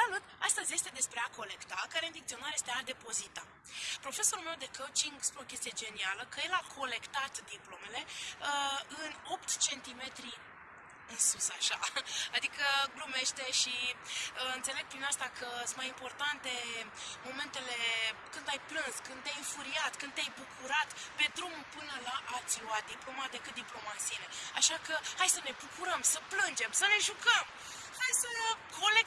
Salut! Astăzi este despre a colecta, care în dicționar este a depozita. Profesorul meu de coaching spune o chestie genială, că el a colectat diplomele uh, în 8 cm în sus așa. Adică glumește și uh, înțeleg prin asta că sunt mai importante momentele când ai plâns, când te-ai înfuriat, când te-ai bucurat pe drum până la a-ți lua diploma decât diploma în sine. Așa că hai să ne bucurăm, să plângem, să ne jucăm! Hai să colectăm